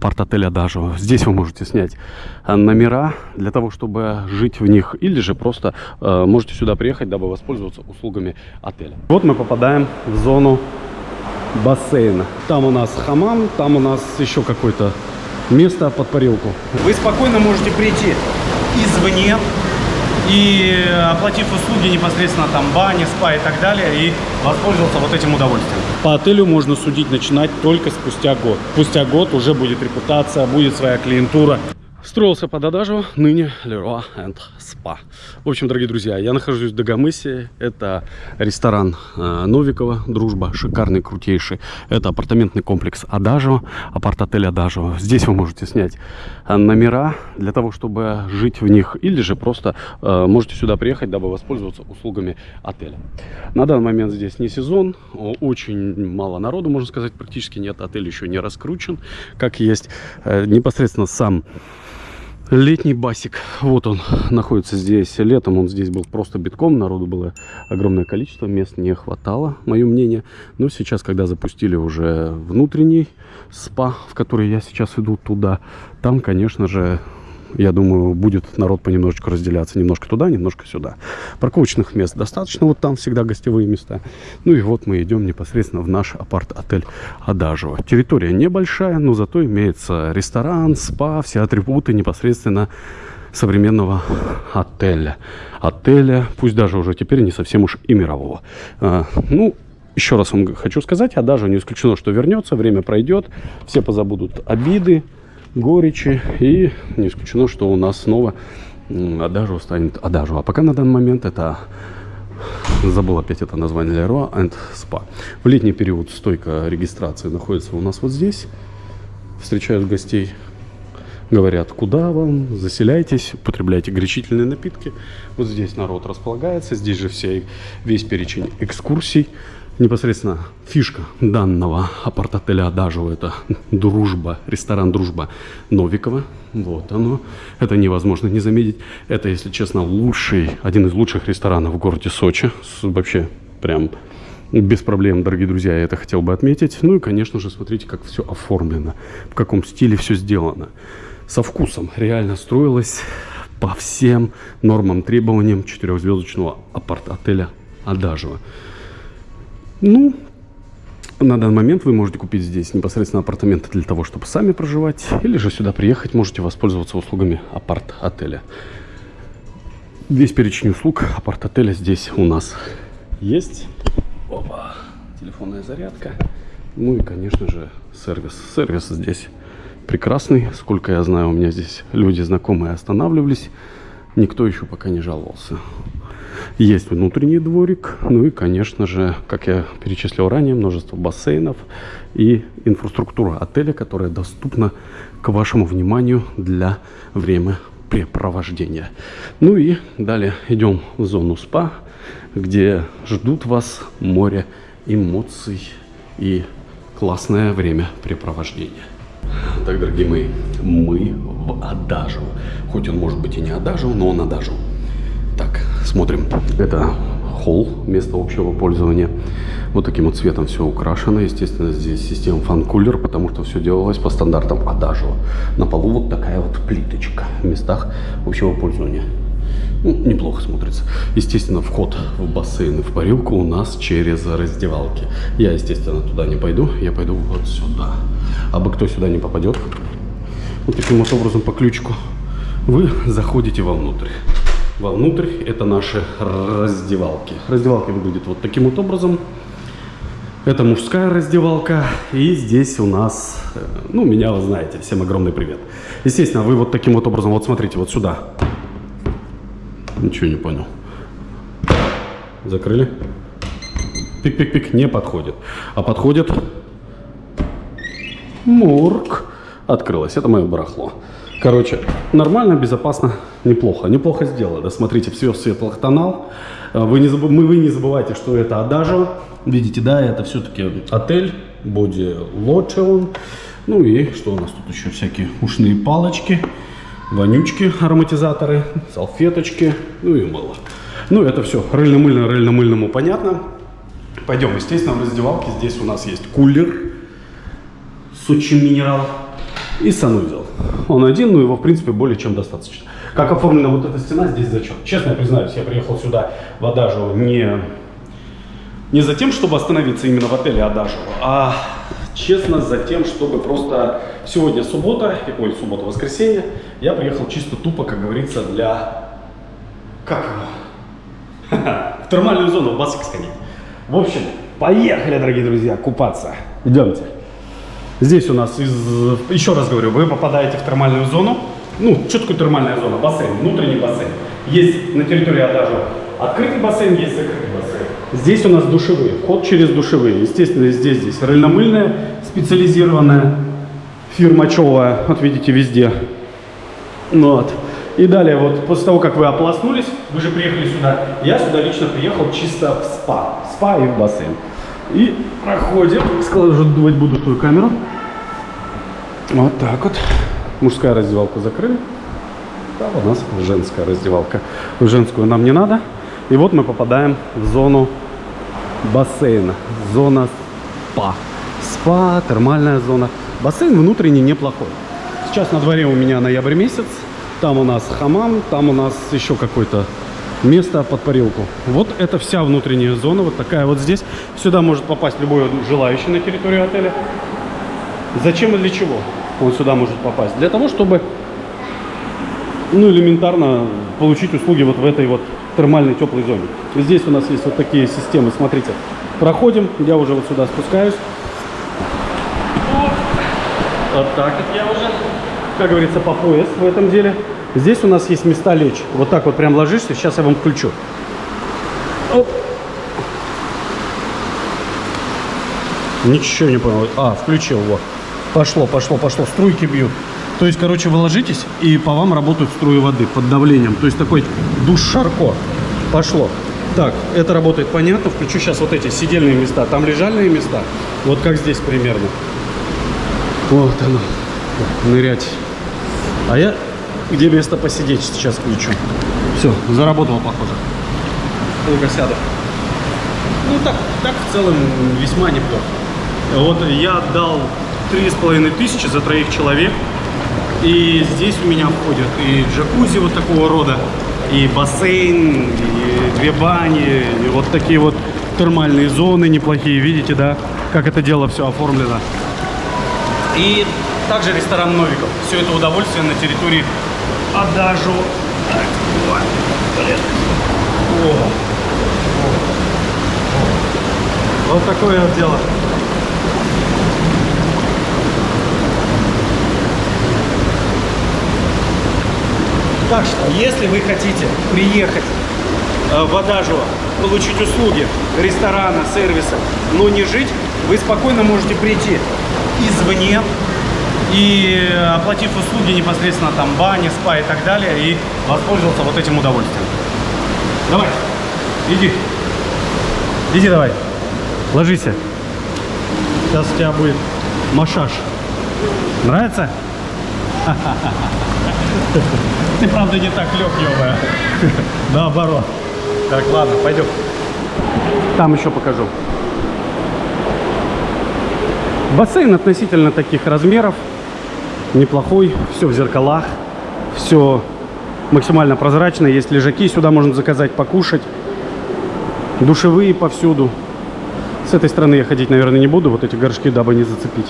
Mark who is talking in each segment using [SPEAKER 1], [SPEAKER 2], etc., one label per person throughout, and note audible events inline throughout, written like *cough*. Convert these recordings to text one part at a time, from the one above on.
[SPEAKER 1] апарт-отель Адажио. Здесь вы можете снять э, номера для того, чтобы жить в них, или же просто э, можете сюда приехать, дабы воспользоваться услугами отеля. Вот мы попадаем в зону бассейна. Там у нас хамам, там у нас еще какое-то место под парилку.
[SPEAKER 2] Вы спокойно можете прийти извне и оплатив услуги непосредственно там бани, спа и так далее, и воспользоваться вот этим удовольствием.
[SPEAKER 1] По отелю можно судить начинать только спустя год. Спустя год уже будет репутация, будет своя клиентура. Строился под Адажу, ныне Leroy and Spa. В общем, дорогие друзья, я нахожусь в Дагомысе. Это ресторан э, Новикова, Дружба, шикарный, крутейший. Это апартаментный комплекс Адажу, апарт-отель Адажу. Здесь вы можете снять э, номера для того, чтобы жить в них. Или же просто э, можете сюда приехать, дабы воспользоваться услугами отеля. На данный момент здесь не сезон, очень мало народу, можно сказать, практически нет. Отель еще не раскручен, как есть. Э, непосредственно сам Летний басик, вот он находится здесь. Летом он здесь был просто битком, народу было огромное количество, мест не хватало, мое мнение. Но сейчас, когда запустили уже внутренний спа, в который я сейчас иду туда, там, конечно же, я думаю, будет народ понемножечку разделяться. Немножко туда, немножко сюда. Парковочных мест достаточно. Вот там всегда гостевые места. Ну и вот мы идем непосредственно в наш апарт-отель Адажево. Территория небольшая, но зато имеется ресторан, спа, все атрибуты непосредственно современного отеля. Отеля, пусть даже уже теперь не совсем уж и мирового. А, ну, еще раз вам хочу сказать, а даже не исключено, что вернется, время пройдет, все позабудут обиды, горечи. И не исключено, что у нас снова Адажу станет Адажу. А пока на данный момент это забыл опять это название Leroy and Spa. В летний период стойка регистрации находится у нас вот здесь. Встречают гостей, говорят, куда вам, заселяйтесь, употребляйте горячительные напитки. Вот здесь народ располагается, здесь же все, весь перечень экскурсий непосредственно фишка данного апарт-отеля Адажу это дружба, ресторан Дружба Новикова. Вот оно. Это невозможно не заметить. Это, если честно, лучший, один из лучших ресторанов в городе Сочи. Вообще прям без проблем, дорогие друзья, я это хотел бы отметить. Ну и, конечно же, смотрите, как все оформлено, в каком стиле все сделано. Со вкусом реально строилось по всем нормам, требованиям четырехзвездочного апарт-отеля Адажева. Ну, на данный момент вы можете купить здесь непосредственно апартаменты для того, чтобы сами проживать, или же сюда приехать, можете воспользоваться услугами апарт-отеля. Весь перечень услуг апарт-отеля здесь у нас есть. Опа, телефонная зарядка. Ну и, конечно же, сервис. Сервис здесь прекрасный. Сколько я знаю, у меня здесь люди знакомые останавливались. Никто еще пока не жаловался. Есть внутренний дворик, ну и, конечно же, как я перечислил ранее, множество бассейнов и инфраструктура отеля, которая доступна к вашему вниманию для времяпрепровождения. Ну и далее идем в зону спа, где ждут вас море эмоций и классное времяпрепровождение. Так, дорогие мои, мы в Адажу. Хоть он может быть и не Адажу, но он Адажу. Так, смотрим. Это холл, место общего пользования. Вот таким вот цветом все украшено. Естественно, здесь система фан-кулер, потому что все делалось по стандартам Адажева. На полу вот такая вот плиточка в местах общего пользования. Ну, неплохо смотрится. Естественно, вход в бассейн и в парилку у нас через раздевалки. Я, естественно, туда не пойду. Я пойду вот сюда. А бы кто сюда не попадет, вот таким вот образом по ключику, вы заходите вовнутрь вовнутрь. Это наши раздевалки. Раздевалки выглядят вот таким вот образом. Это мужская раздевалка. И здесь у нас, э, ну, меня вы знаете. Всем огромный привет. Естественно, вы вот таким вот образом, вот смотрите, вот сюда. Ничего не понял. Закрыли. Пик-пик-пик не подходит. А подходит Мурк. Открылось. Это мое барахло. Короче, нормально, безопасно, неплохо. Неплохо сделано. Смотрите, все в светлых тонах. Э, вы не, забыв... вы не забывайте, что это Адажо. Видите, да, это все-таки отель, боди лочеон. Ну и что у нас тут еще? Всякие ушные палочки, вонючки, ароматизаторы, салфеточки, ну и мыло. Ну это все рыльно-мыльно, рыльно-мыльному понятно. Пойдем, естественно, в раздевалке. Здесь у нас есть кулер Сочи Минерал и санузел. Он один, но его, в принципе, более чем достаточно. Как оформлена вот эта стена, здесь зачет. Честно признаюсь, я приехал сюда в Адажио не, не за тем, чтобы остановиться именно в отеле Адажио, а честно за тем, чтобы просто сегодня суббота, ой, суббота, воскресенье, я приехал чисто тупо, как говорится, для... Как его? *laughs* В термальную зону, в бассейн сходить. В общем, поехали, дорогие друзья, купаться. Идемте. Здесь у нас, из, еще раз говорю, вы попадаете в термальную зону. Ну, что такое термальная зона? Бассейн, внутренний бассейн. Есть на территории Адажа открытый бассейн, есть закрытый бассейн. Здесь у нас душевые, вход через душевые. Естественно, здесь, здесь рыльномыльная, специализированная, фирма Човая, вот видите, везде. Ну вот. И далее, вот после того, как вы ополоснулись, вы же приехали сюда, я сюда лично приехал чисто в спа. Спа и в бассейн. И проходим. Складывать буду свою камеру. Вот так вот. Мужская раздевалка закрыли. Да, у нас женская раздевалка. Женскую нам не надо. И вот мы попадаем в зону бассейна. Зона спа. Спа, термальная зона. Бассейн внутренний неплохой. Сейчас на дворе у меня ноябрь месяц. Там у нас хамам, там у нас еще какой-то место под парилку. Вот это вся внутренняя зона, вот такая вот здесь. Сюда может попасть любой желающий на территорию отеля. Зачем и для чего он сюда может попасть? Для того, чтобы, ну, элементарно получить услуги вот в этой вот термальной теплой зоне. Здесь у нас есть вот такие системы, смотрите. Проходим, я уже вот сюда спускаюсь. Вот так вот я уже, как говорится, по пояс в этом деле. Здесь у нас есть места лечь. Вот так вот прям ложишься. Сейчас я вам включу. Оп. Ничего не понял. А, включил, вот. Пошло, пошло, пошло. Струйки бьют. То есть, короче, вы ложитесь, и по вам работают струи воды под давлением. То есть, такой душ Шарко. Пошло. Так, это работает понятно. Включу сейчас вот эти сидельные места. Там лежальные места. Вот как здесь примерно. Вот оно. Нырять. А я где место посидеть сейчас включу. Все, заработало, похоже. Долго сяду. Ну так, так в целом весьма неплохо. Вот я отдал три с половиной тысячи за троих человек. И здесь у меня входят и джакузи вот такого рода, и бассейн, и две бани, и вот такие вот термальные зоны неплохие. Видите, да, как это дело все оформлено. И также ресторан Новиков. Все это удовольствие на территории Адажу. Так, вот. О. О. Вот такое вот дело. Так что, если вы хотите приехать э, в Адажу, получить услуги ресторана, сервиса, но не жить, вы спокойно можете прийти извне, и оплатив услуги непосредственно там бани, спа и так далее, и воспользоваться вот этим удовольствием. Давай, иди. Иди давай, ложись. Сейчас у тебя будет массаж. Нравится? Ты правда не так лег, ебая. Наоборот. Так, ладно, пойдем. Там еще покажу. Бассейн относительно таких размеров неплохой, все в зеркалах, все максимально прозрачно, есть лежаки, сюда можно заказать покушать, душевые повсюду. С этой стороны я ходить, наверное, не буду, вот эти горшки, дабы не зацепить.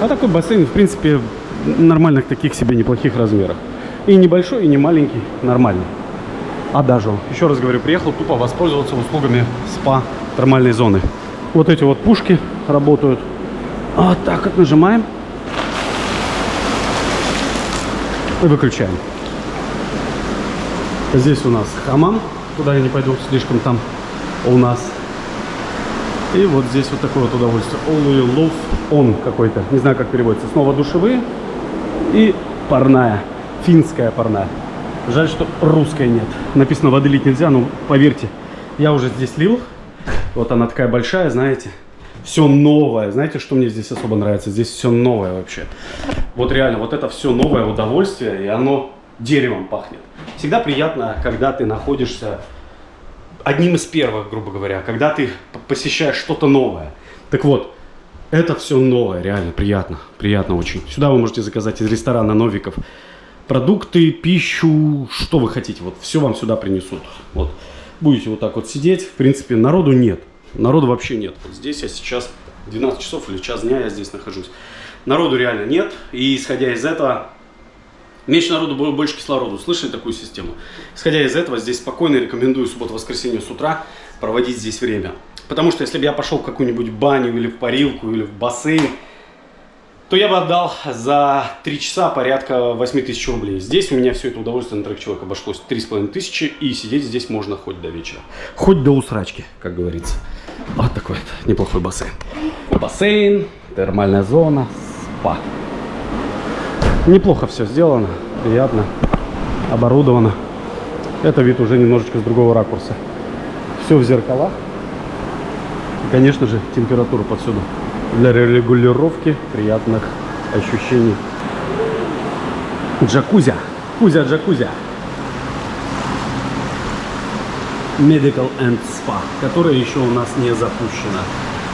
[SPEAKER 1] А такой бассейн, в принципе, нормальных таких себе неплохих размерах. И небольшой, и не маленький, нормальный. А даже, еще раз говорю, приехал тупо воспользоваться услугами спа термальной зоны. Вот эти вот пушки работают. Вот так вот нажимаем. И выключаем. Здесь у нас хамам, туда я не пойду, слишком там у нас. И вот здесь вот такое вот удовольствие. All love on какой-то, не знаю как переводится. Снова душевые и парная, финская парная. Жаль, что русской нет. Написано воды лить нельзя, но поверьте, я уже здесь лил. Вот она такая большая, знаете все новое. Знаете, что мне здесь особо нравится? Здесь все новое вообще. Вот реально, вот это все новое удовольствие, и оно деревом пахнет. Всегда приятно, когда ты находишься одним из первых, грубо говоря, когда ты посещаешь что-то новое. Так вот, Это все новое, реально приятно, приятно очень. Сюда вы можете заказать из ресторана Новиков продукты, пищу, что вы хотите. Вот все вам сюда принесут. Вот будете вот так вот сидеть. В принципе, народу нет. Народу вообще нет. Вот здесь я сейчас 12 часов или час дня я здесь нахожусь. Народу реально нет. И исходя из этого, меньше народу, больше кислорода. Слышали такую систему? Исходя из этого, здесь спокойно рекомендую субботу-воскресенье с утра проводить здесь время. Потому что если бы я пошел в какую-нибудь баню или в парилку или в бассейн, то я бы отдал за 3 часа порядка 8 тысяч рублей. Здесь у меня все это удовольствие на трех человек обошлось 3,5 тысячи, и сидеть здесь можно хоть до вечера. Хоть до усрачки, как говорится. Вот такой вот неплохой бассейн. Бассейн, термальная зона, спа. Неплохо все сделано, приятно, оборудовано. Это вид уже немножечко с другого ракурса. Все в зеркалах. И, конечно же, температура повсюду. Для регулировки приятных ощущений. Джакузя. Кузя джакузя. Medical and Spa, которая еще у нас не запущена.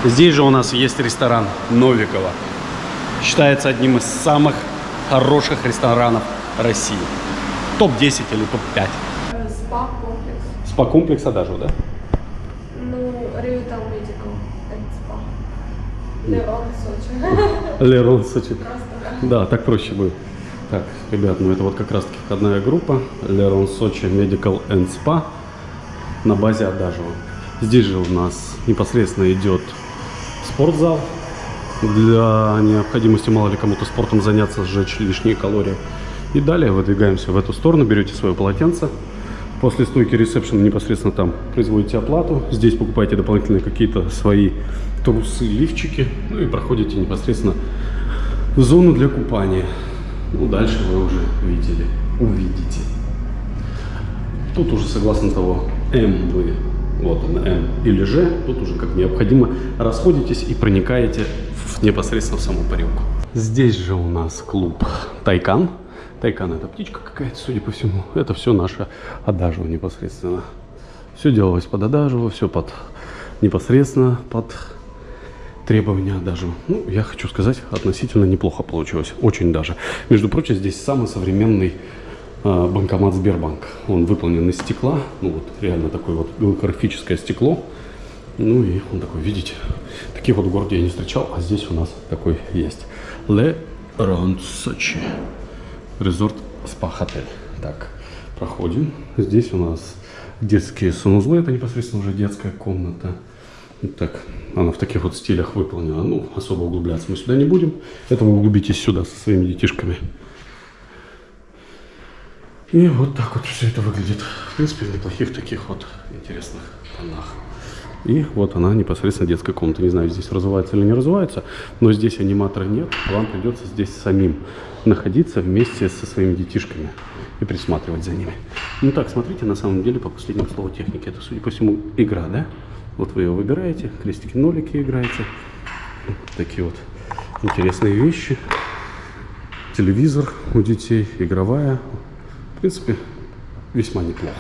[SPEAKER 1] Здесь же у нас есть ресторан Новикова. Считается одним из самых хороших ресторанов России. Топ-10 или топ-5.
[SPEAKER 3] Спа-комплекс.
[SPEAKER 1] Спа-комплекса даже, да?
[SPEAKER 3] Ну, Revital Medical and Spa. Лерон, Сочи. *laughs*
[SPEAKER 1] Лерон Сочи.
[SPEAKER 3] Да,
[SPEAKER 1] так проще будет. Так, ребят, ну это вот как раз таки входная группа. Лерон Сочи Medical and Spa на базе Адажева. Здесь же у нас непосредственно идет спортзал. Для необходимости, мало ли кому-то спортом заняться, сжечь лишние калории. И далее выдвигаемся в эту сторону, берете свое полотенце. После стойки ресепшн непосредственно там производите оплату. Здесь покупаете дополнительные какие-то свои трусы, лифчики. Ну и проходите непосредственно в зону для купания. Ну, дальше вы уже видели, увидите. Тут уже согласно того, М вы, вот он, М или Ж, тут уже как необходимо расходитесь и проникаете в, непосредственно в саму парилку. Здесь же у нас клуб Тайкан. Тайкан это птичка какая-то, судя по всему. Это все наше Адажево непосредственно. Все делалось под Адажево, все под непосредственно под требования даже. Ну, я хочу сказать, относительно неплохо получилось. Очень даже. Между прочим, здесь самый современный банкомат Сбербанк. Он выполнен из стекла. Ну, вот реально такое вот голографическое стекло. Ну и он такой, видите, таких вот в городе я не встречал, а здесь у нас такой есть. Le Ron Сочи. Резорт спа-хотель. Так, проходим. Здесь у нас детские санузлы. Это непосредственно уже детская комната. Так, она в таких вот стилях выполнена. Ну, особо углубляться мы сюда не будем. Это вы углубитесь сюда со своими детишками. И вот так вот все это выглядит. В принципе, в неплохих таких вот интересных тонах. И вот она непосредственно детская комната. Не знаю, здесь развивается или не развивается, но здесь аниматора нет. Вам придется здесь самим находиться вместе со своими детишками и присматривать за ними. Ну так, смотрите, на самом деле, по последнему слову техники, это, судя по всему, игра, да? Вот вы ее выбираете, крестики-нолики играете. Такие вот интересные вещи. Телевизор у детей, игровая. В принципе, весьма неплохо.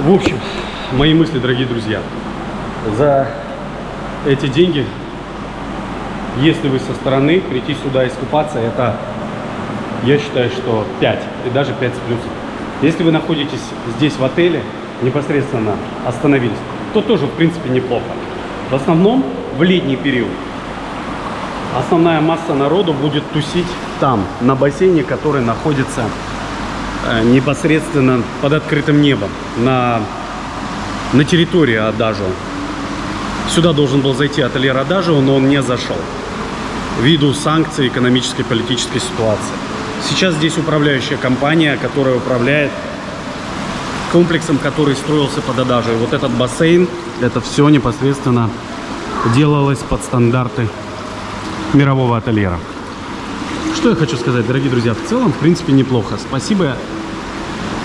[SPEAKER 1] В общем, мои мысли, дорогие друзья. За эти деньги, если вы со стороны, прийти сюда искупаться, это, я считаю, что 5, и даже 5 с плюсом. Если вы находитесь здесь в отеле, непосредственно остановились, то тоже, в принципе, неплохо. В основном, в летний период, основная масса народу будет тусить там, на бассейне, который находится непосредственно под открытым небом, на, на территории Адажо. Сюда должен был зайти ательер Адажио, но он не зашел. Ввиду санкций экономической политической ситуации. Сейчас здесь управляющая компания, которая управляет комплексом, который строился под Адажио. Вот этот бассейн, это все непосредственно делалось под стандарты мирового ательера. Что я хочу сказать, дорогие друзья, в целом, в принципе, неплохо. Спасибо.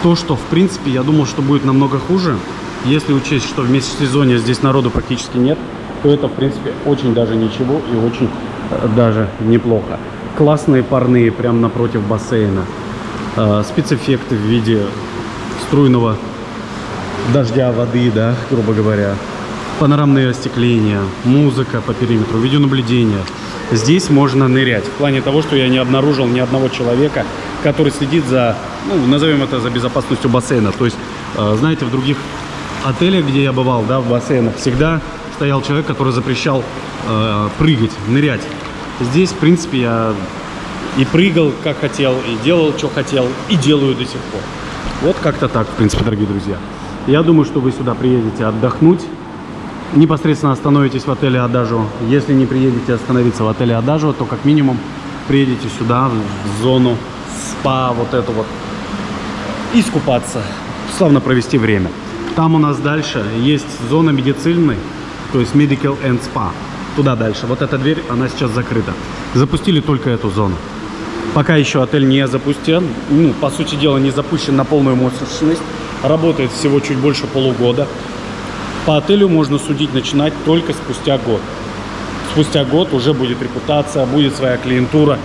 [SPEAKER 1] То, что, в принципе, я думал, что будет намного хуже. Если учесть, что в межсезонье здесь народу практически нет, то это, в принципе, очень даже ничего и очень э, даже неплохо. Классные парные прямо напротив бассейна. Э, спецэффекты в виде струйного дождя, воды, да, грубо говоря. Панорамные остекления, музыка по периметру, видеонаблюдение. Здесь можно нырять. В плане того, что я не обнаружил ни одного человека, который следит за, ну, назовем это, за безопасностью бассейна. То есть, э, знаете, в других отелях, где я бывал, да, в бассейнах, всегда стоял человек, который запрещал э, прыгать, нырять. Здесь, в принципе, я и прыгал, как хотел, и делал, что хотел, и делаю до сих пор. Вот как-то так, в принципе, дорогие друзья. Я думаю, что вы сюда приедете отдохнуть, непосредственно остановитесь в отеле Адажо. Если не приедете остановиться в отеле Адажо, то как минимум приедете сюда, в зону спа, вот эту вот, искупаться, славно провести время. Там у нас дальше есть зона медицинной, то есть Medical and Spa. Туда дальше. Вот эта дверь, она сейчас закрыта. Запустили только эту зону. Пока еще отель не запустен, ну, по сути дела, не запущен на полную мощность. Работает всего чуть больше полугода. По отелю можно судить, начинать только спустя год. Спустя год уже будет репутация, будет своя клиентура,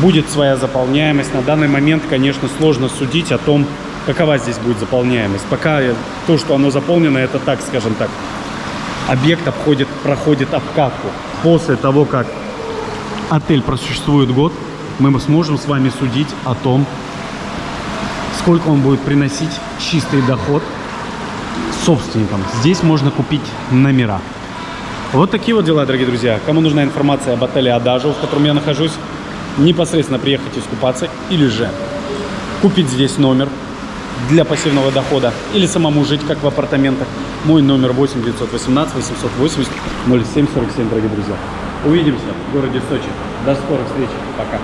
[SPEAKER 1] будет своя заполняемость. На данный момент, конечно, сложно судить о том, какова здесь будет заполняемость. Пока то, что оно заполнено, это так, скажем так, объект обходит, проходит обкатку. После того, как отель просуществует год, мы сможем с вами судить о том, сколько он будет приносить чистый доход собственникам. Здесь можно купить номера. Вот такие вот дела, дорогие друзья. Кому нужна информация об отеле Адажу, в котором я нахожусь, непосредственно приехать искупаться или же купить здесь номер для пассивного дохода или самому жить, как в апартаментах. Мой номер 8 918 880 0747, дорогие друзья. Увидимся в городе Сочи. До скорых встреч. Пока.